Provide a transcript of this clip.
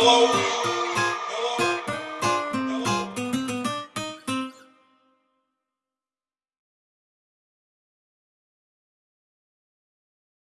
Hello.